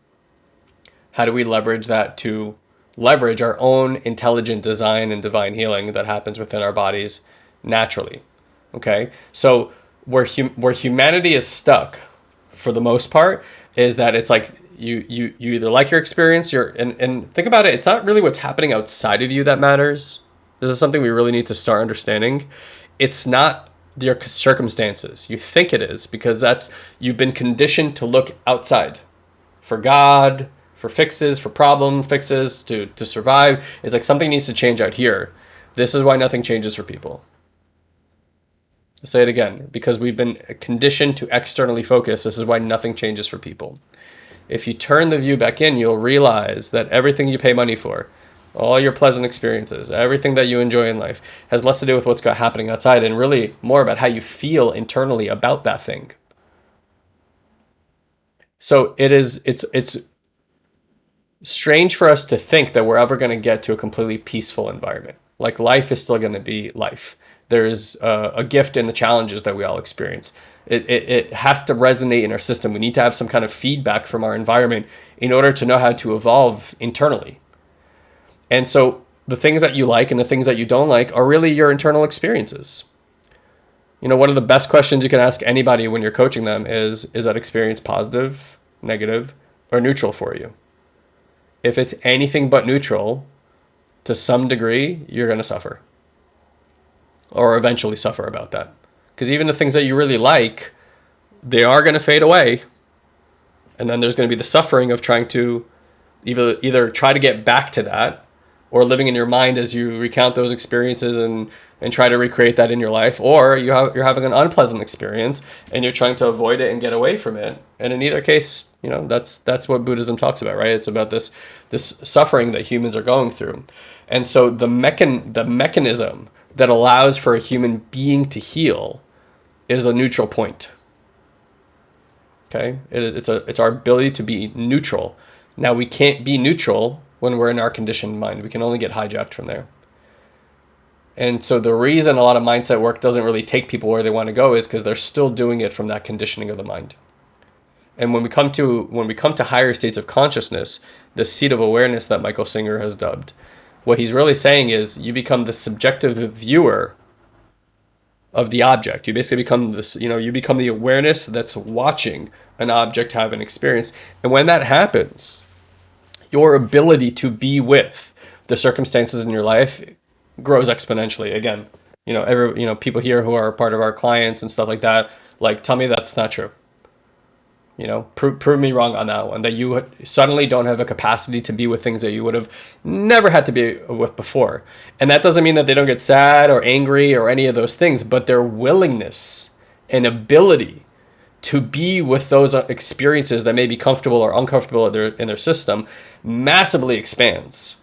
how do we leverage that to leverage our own intelligent design and divine healing that happens within our bodies naturally? Okay, so where hum- where humanity is stuck, for the most part, is that it's like you you you either like your experience, you're and and think about it. It's not really what's happening outside of you that matters. This is something we really need to start understanding. It's not your circumstances. You think it is because that's you've been conditioned to look outside for God, for fixes, for problem fixes, to, to survive. It's like something needs to change out here. This is why nothing changes for people. I'll say it again, because we've been conditioned to externally focus. This is why nothing changes for people. If you turn the view back in, you'll realize that everything you pay money for, all your pleasant experiences, everything that you enjoy in life has less to do with what's happening outside and really more about how you feel internally about that thing. So it is it's it's strange for us to think that we're ever going to get to a completely peaceful environment. Like life is still going to be life. There's uh, a gift in the challenges that we all experience. It, it, it has to resonate in our system. We need to have some kind of feedback from our environment in order to know how to evolve internally. And so the things that you like and the things that you don't like are really your internal experiences. You know, one of the best questions you can ask anybody when you're coaching them is Is that experience positive, negative, or neutral for you? if it's anything but neutral, to some degree, you're going to suffer or eventually suffer about that. Because even the things that you really like, they are going to fade away. And then there's going to be the suffering of trying to either, either try to get back to that or living in your mind as you recount those experiences and, and try to recreate that in your life, or you have, you're having an unpleasant experience and you're trying to avoid it and get away from it. And in either case, you know, that's that's what Buddhism talks about, right? It's about this this suffering that humans are going through. And so the mechan the mechanism that allows for a human being to heal is a neutral point. Okay? It, it's a it's our ability to be neutral. Now we can't be neutral when we're in our conditioned mind. We can only get hijacked from there. And so the reason a lot of mindset work doesn't really take people where they want to go is because they're still doing it from that conditioning of the mind. And when we come to when we come to higher states of consciousness, the seat of awareness that Michael Singer has dubbed, what he's really saying is you become the subjective viewer of the object. You basically become this, you know, you become the awareness that's watching an object have an experience. And when that happens, your ability to be with the circumstances in your life grows exponentially. Again, you know, every you know, people here who are part of our clients and stuff like that, like tell me that's not true. You know, prove, prove me wrong on that one. That you suddenly don't have a capacity to be with things that you would have never had to be with before. And that doesn't mean that they don't get sad or angry or any of those things, but their willingness and ability to be with those uh, experiences that may be comfortable or uncomfortable in their, in their system massively expands.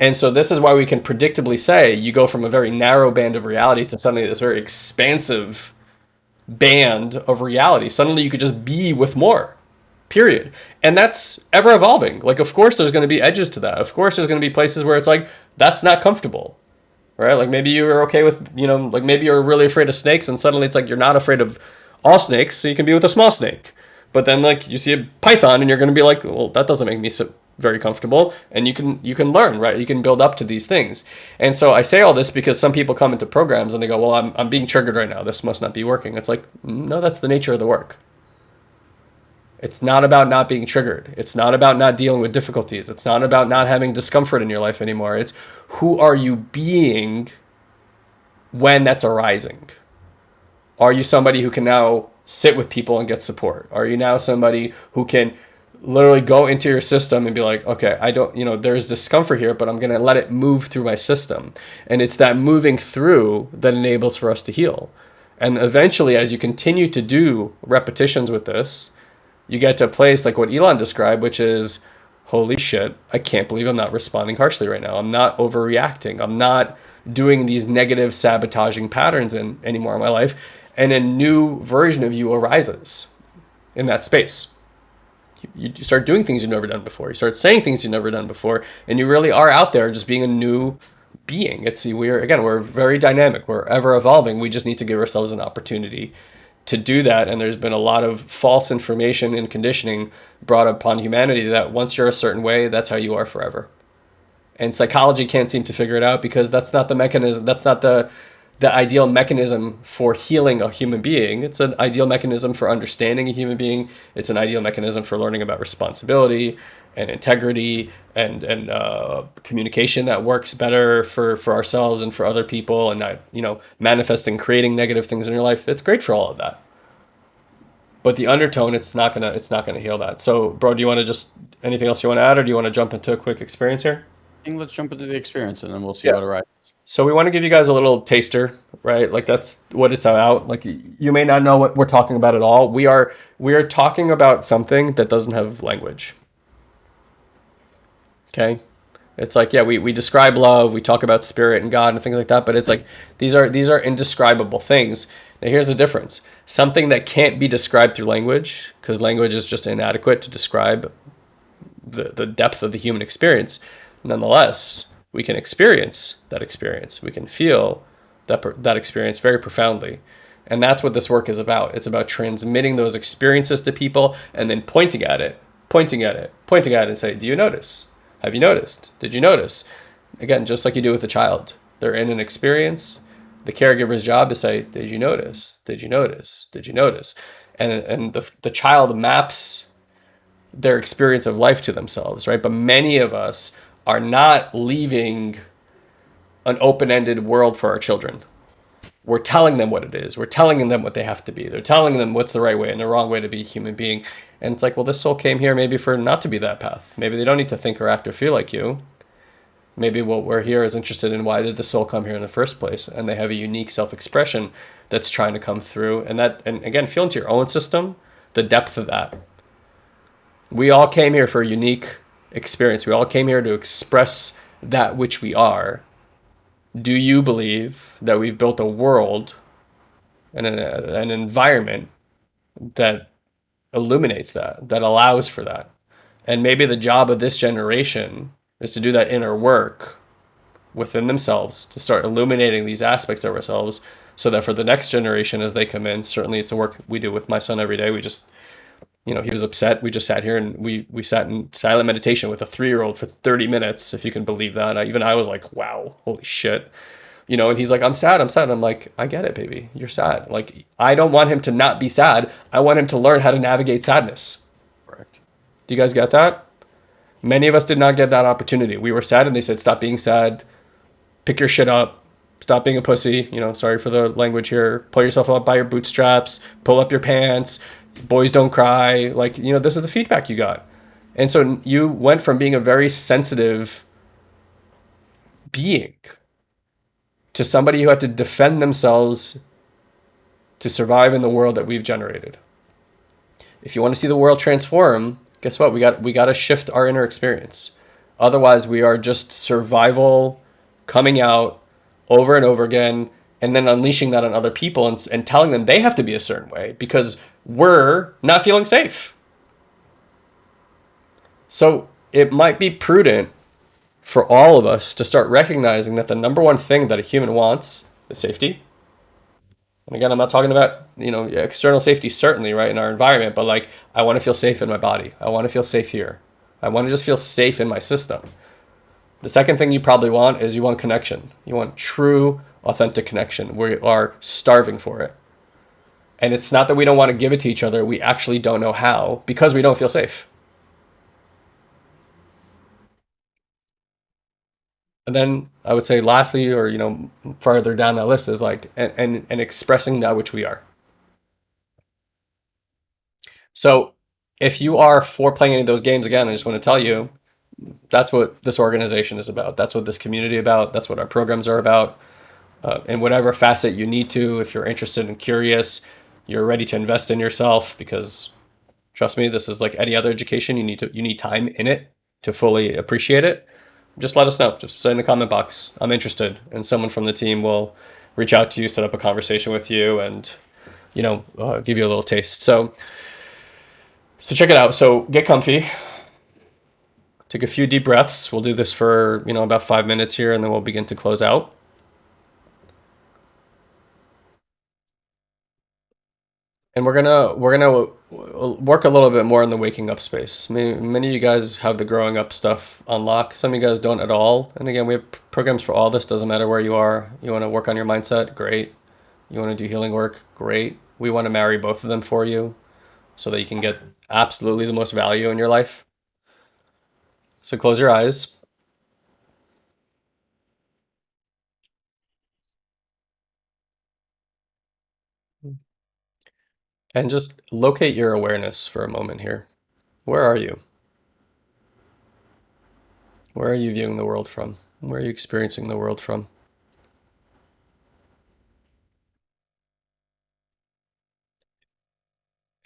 And so this is why we can predictably say you go from a very narrow band of reality to suddenly this very expansive band of reality. Suddenly you could just be with more, period. And that's ever evolving. Like, of course, there's going to be edges to that. Of course, there's going to be places where it's like, that's not comfortable, right? Like maybe you are okay with, you know, like maybe you're really afraid of snakes and suddenly it's like you're not afraid of all snakes, so you can be with a small snake. But then like you see a python and you're going to be like, well, that doesn't make me so very comfortable and you can you can learn right? You can build up to these things. And so i say all this because some people come into programs and they go well i'm, I'm being triggered right now. This must not be working. It's like no that's the nature of the work. It's not about not being triggered. It's not about not dealing with difficulties. It's not about not having discomfort in your life anymore. It's who are you being when that's arising? Are you somebody who can now sit with people and get support? Are you now somebody who can literally go into your system and be like, okay, I don't, you know, there's discomfort here, but I'm going to let it move through my system. And it's that moving through that enables for us to heal. And eventually, as you continue to do repetitions with this, you get to a place like what Elon described, which is, holy shit, I can't believe I'm not responding harshly right now. I'm not overreacting. I'm not doing these negative sabotaging patterns in anymore in my life. And a new version of you arises in that space you start doing things you've never done before. You start saying things you've never done before, and you really are out there just being a new being. It's we're again we're very dynamic. We're ever evolving. We just need to give ourselves an opportunity to do that. And there's been a lot of false information and conditioning brought upon humanity that once you're a certain way, that's how you are forever. And psychology can't seem to figure it out because that's not the mechanism. That's not the the ideal mechanism for healing a human being. It's an ideal mechanism for understanding a human being. It's an ideal mechanism for learning about responsibility and integrity and and uh, communication that works better for for ourselves and for other people and not you know manifesting creating negative things in your life. It's great for all of that. But the undertone, it's not gonna it's not gonna heal that. So, bro, do you want to just anything else you want to add, or do you want to jump into a quick experience here? I think let's jump into the experience and then we'll see yeah. what arises. So we want to give you guys a little taster, right? Like that's what it's about. Like you may not know what we're talking about at all. We are we are talking about something that doesn't have language. Okay? It's like, yeah, we, we describe love, we talk about spirit and God and things like that, but it's like these are these are indescribable things. Now here's the difference. Something that can't be described through language, because language is just inadequate to describe the, the depth of the human experience. Nonetheless, we can experience that experience. We can feel that, that experience very profoundly. And that's what this work is about. It's about transmitting those experiences to people and then pointing at it, pointing at it, pointing at it and say, Do you notice? Have you noticed? Did you notice? Again, just like you do with a child, they're in an experience. The caregiver's job is say, Did you notice? Did you notice? Did you notice? And, and the, the child maps their experience of life to themselves, right? But many of us are not leaving an open-ended world for our children. We're telling them what it is. We're telling them what they have to be. They're telling them what's the right way and the wrong way to be a human being. And it's like, well, this soul came here maybe for not to be that path. Maybe they don't need to think or act or feel like you. Maybe what we're here is interested in why did the soul come here in the first place? And they have a unique self-expression that's trying to come through. And that, and again, feel into your own system, the depth of that. We all came here for a unique experience. We all came here to express that which we are. Do you believe that we've built a world and an, uh, an environment that illuminates that, that allows for that? And maybe the job of this generation is to do that inner work within themselves to start illuminating these aspects of ourselves so that for the next generation as they come in certainly it's a work we do with my son every day we just you know, he was upset. We just sat here and we we sat in silent meditation with a three year old for 30 minutes, if you can believe that. I, even I was like, wow, holy shit. You know, and he's like, I'm sad, I'm sad. I'm like, I get it, baby. You're sad. Like, I don't want him to not be sad. I want him to learn how to navigate sadness. Correct. Do you guys get that? Many of us did not get that opportunity. We were sad and they said, stop being sad, pick your shit up, stop being a pussy. You know, sorry for the language here. Pull yourself up by your bootstraps, pull up your pants, boys don't cry. Like, you know, this is the feedback you got. And so you went from being a very sensitive being to somebody who had to defend themselves to survive in the world that we've generated. If you want to see the world transform, guess what? We got we got to shift our inner experience. Otherwise, we are just survival coming out over and over again and then unleashing that on other people and, and telling them they have to be a certain way because we're not feeling safe. So it might be prudent for all of us to start recognizing that the number one thing that a human wants is safety. And again, I'm not talking about, you know, external safety, certainly, right, in our environment, but like, I want to feel safe in my body. I want to feel safe here. I want to just feel safe in my system. The second thing you probably want is you want connection. You want true, authentic connection. We are starving for it. And it's not that we don't want to give it to each other. We actually don't know how because we don't feel safe. And then I would say lastly, or, you know, farther down that list is like, and, and, and expressing that which we are. So if you are for playing any of those games again, I just want to tell you, that's what this organization is about. That's what this community about. That's what our programs are about. Uh, in whatever facet you need to, if you're interested and curious, you're ready to invest in yourself because trust me, this is like any other education. You need to you need time in it to fully appreciate it. Just let us know. Just say in the comment box, I'm interested, and someone from the team will reach out to you, set up a conversation with you, and you know uh, give you a little taste. So so check it out. So get comfy. Take a few deep breaths. We'll do this for you know about five minutes here, and then we'll begin to close out. And we're gonna we're gonna uh, work a little bit more in the waking up space. Many, many of you guys have the growing up stuff unlocked. Some of you guys don't at all. And again, we have programs for all this. Doesn't matter where you are. You want to work on your mindset, great. You want to do healing work, great. We want to marry both of them for you, so that you can get absolutely the most value in your life. So close your eyes. And just locate your awareness for a moment here. Where are you? Where are you viewing the world from? Where are you experiencing the world from?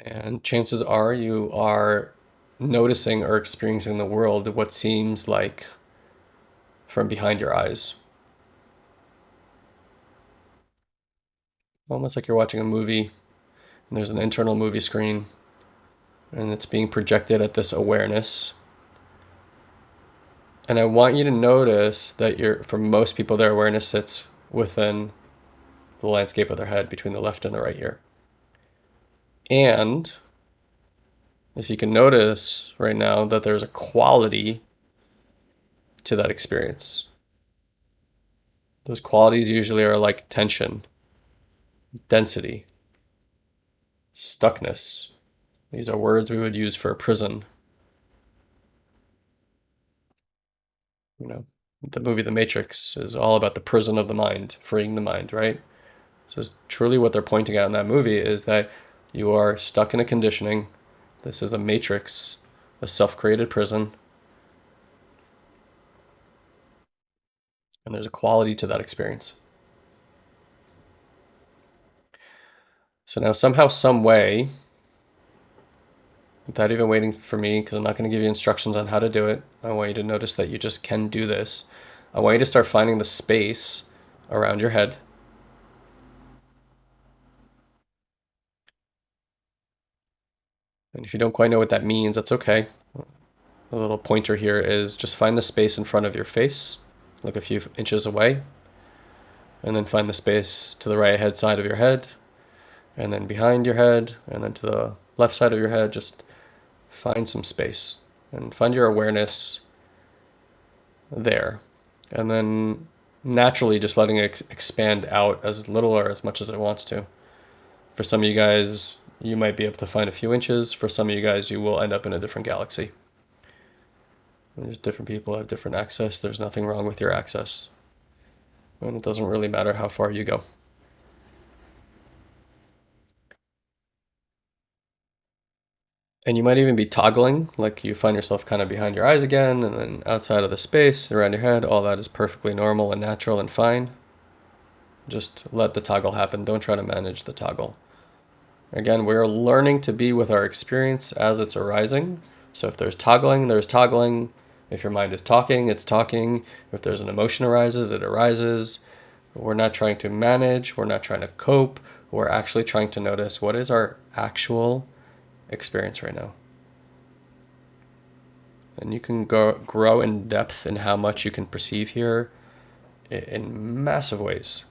And chances are you are noticing or experiencing the world what seems like from behind your eyes. Almost like you're watching a movie there's an internal movie screen and it's being projected at this awareness. And I want you to notice that you're, for most people, their awareness sits within the landscape of their head between the left and the right ear. And if you can notice right now that there's a quality to that experience. Those qualities usually are like tension, density, stuckness. These are words we would use for a prison. You know, the movie The Matrix is all about the prison of the mind, freeing the mind, right? So it's truly what they're pointing out in that movie is that you are stuck in a conditioning. This is a matrix, a self-created prison. And there's a quality to that experience. So now somehow, some way, without even waiting for me, because I'm not going to give you instructions on how to do it, I want you to notice that you just can do this. I want you to start finding the space around your head. And if you don't quite know what that means, that's okay. The little pointer here is just find the space in front of your face, look a few inches away, and then find the space to the right head side of your head, and then behind your head, and then to the left side of your head, just find some space and find your awareness there. And then naturally just letting it expand out as little or as much as it wants to. For some of you guys, you might be able to find a few inches. For some of you guys, you will end up in a different galaxy. There's different people have different access. There's nothing wrong with your access. And it doesn't really matter how far you go. And you might even be toggling, like you find yourself kind of behind your eyes again, and then outside of the space around your head. All that is perfectly normal and natural and fine. Just let the toggle happen. Don't try to manage the toggle. Again, we're learning to be with our experience as it's arising. So if there's toggling, there's toggling. If your mind is talking, it's talking. If there's an emotion arises, it arises. We're not trying to manage. We're not trying to cope. We're actually trying to notice what is our actual experience right now. And you can go, grow in depth in how much you can perceive here in massive ways.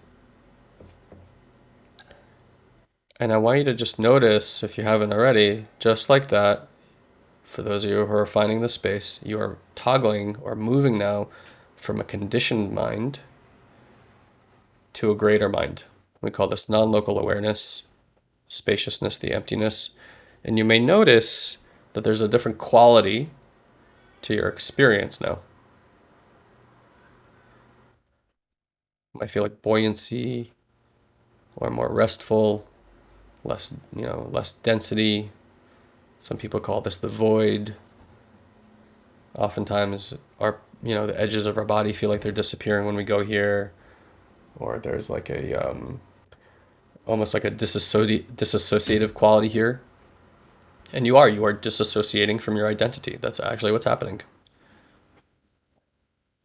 And I want you to just notice, if you haven't already, just like that, for those of you who are finding the space, you are toggling or moving now from a conditioned mind to a greater mind. We call this non-local awareness, spaciousness, the emptiness. And you may notice that there's a different quality to your experience now. I feel like buoyancy or more restful, less, you know, less density. Some people call this the void. Oftentimes our, you know, the edges of our body feel like they're disappearing when we go here or there's like a, um, almost like a disassoci disassociative quality here and you are, you are disassociating from your identity. That's actually what's happening.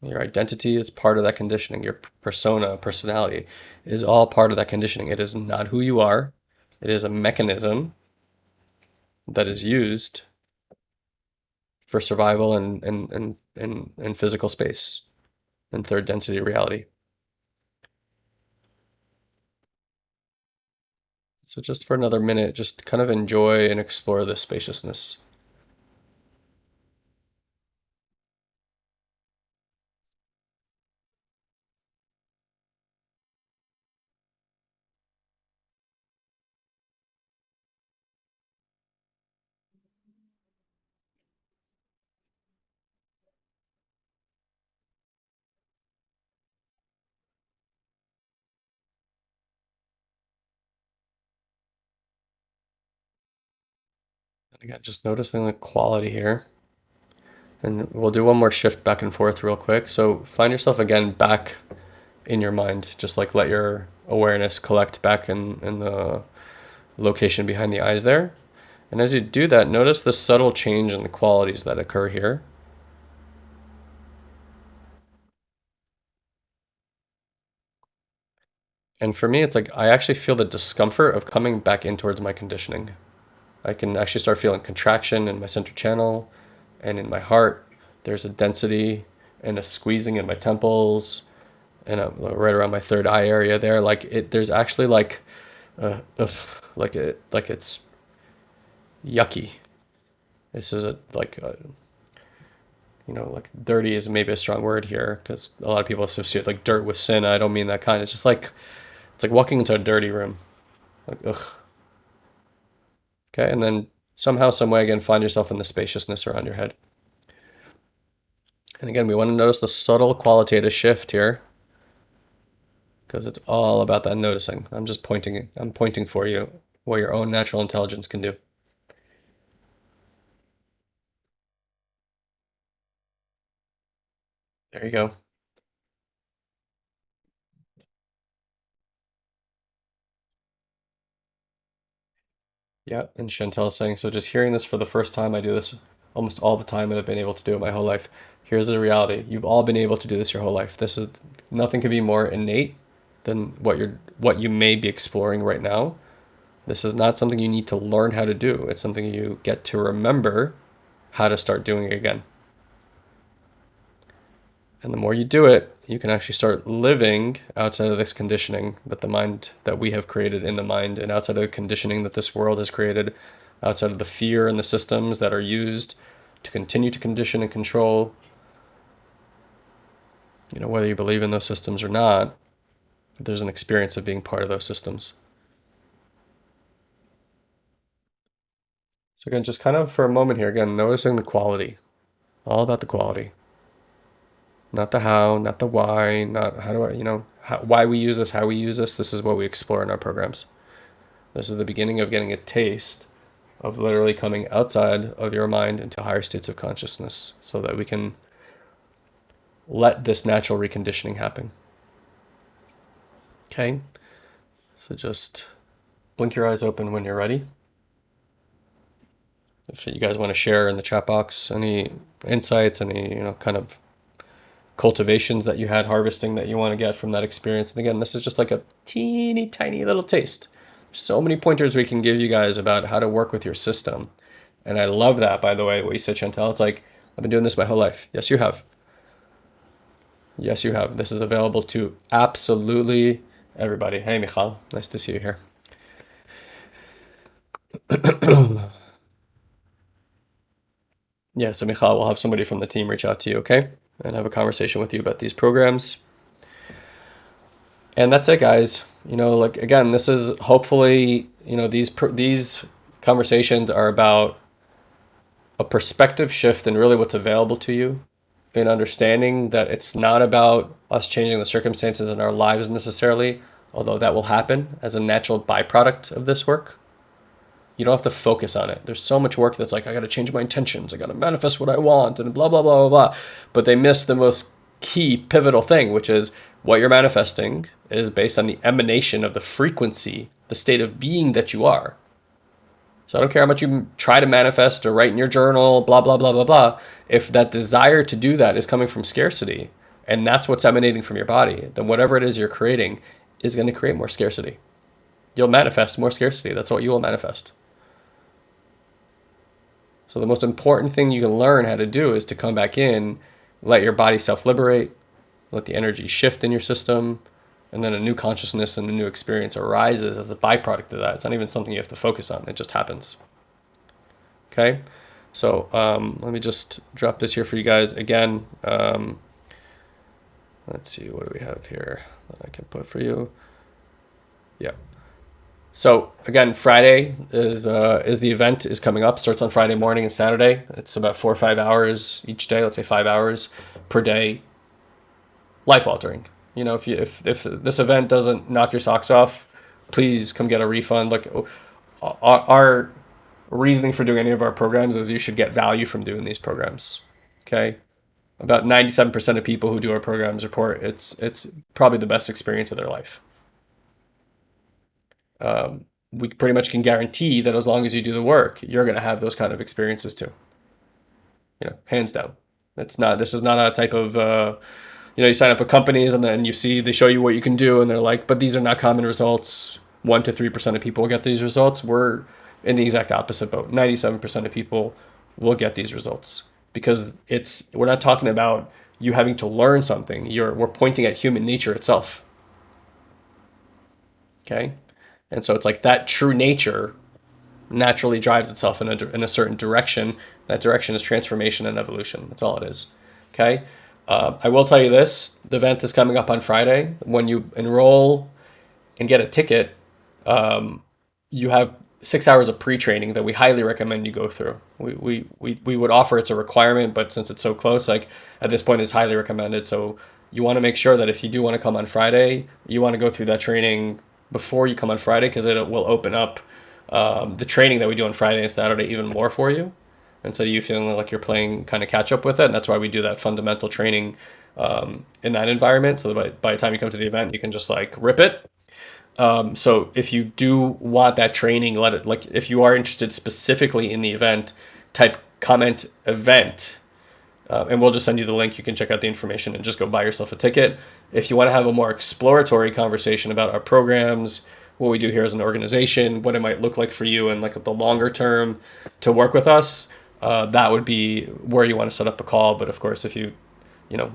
Your identity is part of that conditioning. Your persona, personality is all part of that conditioning. It is not who you are. It is a mechanism that is used for survival and, and, and, and, and physical space and third density reality. So just for another minute, just kind of enjoy and explore this spaciousness. Again, just noticing the quality here. And we'll do one more shift back and forth real quick. So find yourself again back in your mind. Just like let your awareness collect back in, in the location behind the eyes there. And as you do that, notice the subtle change in the qualities that occur here. And for me, it's like I actually feel the discomfort of coming back in towards my conditioning. I can actually start feeling contraction in my center channel and in my heart. There's a density and a squeezing in my temples and right around my third eye area there. Like it, there's actually like, uh, ugh, like it, like it's yucky. This is a, like, a, you know, like dirty is maybe a strong word here because a lot of people associate like dirt with sin. I don't mean that kind. It's just like, it's like walking into a dirty room. Like, ugh. Okay, and then somehow, some way, again, find yourself in the spaciousness around your head. And again, we want to notice the subtle qualitative shift here because it's all about that noticing. I'm just pointing, I'm pointing for you what your own natural intelligence can do. There you go. Yeah, and Chantel is saying, so just hearing this for the first time, I do this almost all the time and I've been able to do it my whole life. Here's the reality. You've all been able to do this your whole life. This is nothing can be more innate than what you're what you may be exploring right now. This is not something you need to learn how to do. It's something you get to remember how to start doing again. And the more you do it, you can actually start living outside of this conditioning that the mind that we have created in the mind and outside of the conditioning that this world has created outside of the fear and the systems that are used to continue to condition and control. You know, whether you believe in those systems or not, there's an experience of being part of those systems. So again, just kind of for a moment here, again, noticing the quality. All about the quality. Not the how, not the why, not how do I, you know, how, why we use this, how we use this. This is what we explore in our programs. This is the beginning of getting a taste of literally coming outside of your mind into higher states of consciousness so that we can let this natural reconditioning happen. Okay, so just blink your eyes open when you're ready. If you guys want to share in the chat box any insights, any, you know, kind of cultivations that you had harvesting that you want to get from that experience. And again, this is just like a teeny tiny little taste. There's so many pointers we can give you guys about how to work with your system. And I love that, by the way, what you said, Chantel. It's like, I've been doing this my whole life. Yes, you have. Yes, you have. This is available to absolutely everybody. Hey, Michal. Nice to see you here. <clears throat> yeah, so Michal, we'll have somebody from the team reach out to you, okay? And have a conversation with you about these programs. And that's it, guys. You know, like again, this is hopefully, you know, these these conversations are about a perspective shift and really what's available to you in understanding that it's not about us changing the circumstances in our lives necessarily, although that will happen as a natural byproduct of this work. You don't have to focus on it. There's so much work that's like, I got to change my intentions. I got to manifest what I want and blah, blah, blah, blah, blah. But they miss the most key pivotal thing, which is what you're manifesting is based on the emanation of the frequency, the state of being that you are. So I don't care how much you try to manifest or write in your journal, blah, blah, blah, blah, blah. If that desire to do that is coming from scarcity and that's what's emanating from your body, then whatever it is you're creating is going to create more scarcity. You'll manifest more scarcity. That's what you will manifest. So the most important thing you can learn how to do is to come back in, let your body self-liberate, let the energy shift in your system, and then a new consciousness and a new experience arises as a byproduct of that. It's not even something you have to focus on. It just happens. Okay, so um, let me just drop this here for you guys again. Um, let's see, what do we have here that I can put for you? Yeah. So again, Friday is uh, is the event is coming up. Starts on Friday morning and Saturday. It's about four or five hours each day. Let's say five hours per day. Life altering. You know, if you if if this event doesn't knock your socks off, please come get a refund. Like our, our reasoning for doing any of our programs is you should get value from doing these programs. Okay. About 97% of people who do our programs report it's it's probably the best experience of their life um, we pretty much can guarantee that as long as you do the work, you're going to have those kind of experiences too. You know, hands down. It's not. This is not a type of. Uh, you know, you sign up with companies and then you see they show you what you can do, and they're like, but these are not common results. One to three percent of people get these results. We're in the exact opposite boat. Ninety-seven percent of people will get these results because it's. We're not talking about you having to learn something. You're. We're pointing at human nature itself. Okay and so it's like that true nature naturally drives itself in a, in a certain direction. That direction is transformation and evolution. That's all it is. Okay. Uh, I will tell you this the event is coming up on Friday. When you enroll and get a ticket, um, you have six hours of pre-training that we highly recommend you go through. We, we, we, we would offer it's a requirement, but since it's so close, like at this point, it's highly recommended. So you want to make sure that if you do want to come on Friday, you want to go through that training before you come on Friday because it will open up um, the training that we do on Friday and Saturday even more for you. And so you feeling like you're playing kind of catch up with it. And that's why we do that fundamental training um, in that environment. So by, by the time you come to the event, you can just like rip it. Um, so if you do want that training, let it like if you are interested specifically in the event, type comment event uh, and we'll just send you the link. You can check out the information and just go buy yourself a ticket. If you want to have a more exploratory conversation about our programs, what we do here as an organization, what it might look like for you, and like the longer term to work with us, uh, that would be where you want to set up a call. But of course, if you, you know,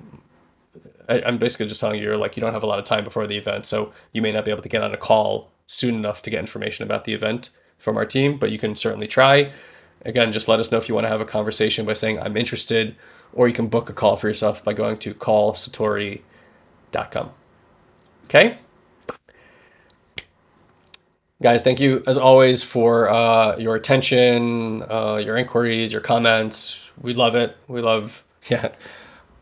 I, I'm basically just telling you, you're like you don't have a lot of time before the event, so you may not be able to get on a call soon enough to get information about the event. from our team, but you can certainly try. Again, just let us know if you want to have a conversation by saying I'm interested, or you can book a call for yourself by going to callsatori.com. Okay? Guys, thank you as always for uh, your attention, uh, your inquiries, your comments. We love it. We love, <laughs> yeah.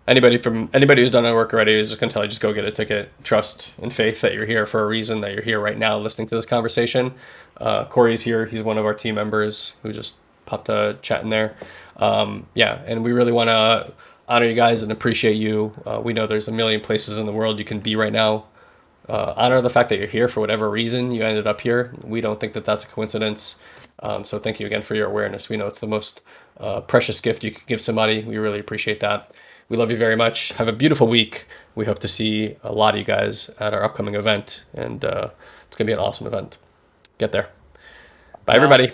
Anybody from anybody who's done our work already is just gonna tell you just go get a ticket. Trust and faith that you're here for a reason. That you're here right now listening to this conversation. Uh, Corey's here. He's one of our team members who just popped a chat in there. Um, yeah, and we really want to honor you guys and appreciate you. Uh, we know there's a million places in the world you can be right now uh, honor the fact that you're here for whatever reason you ended up here. We don't think that that's a coincidence. Um, so thank you again for your awareness. We know it's the most uh, precious gift you could give somebody. We really appreciate that. We love you very much. Have a beautiful week. We hope to see a lot of you guys at our upcoming event, and uh, it's going to be an awesome event. Get there. Bye, everybody.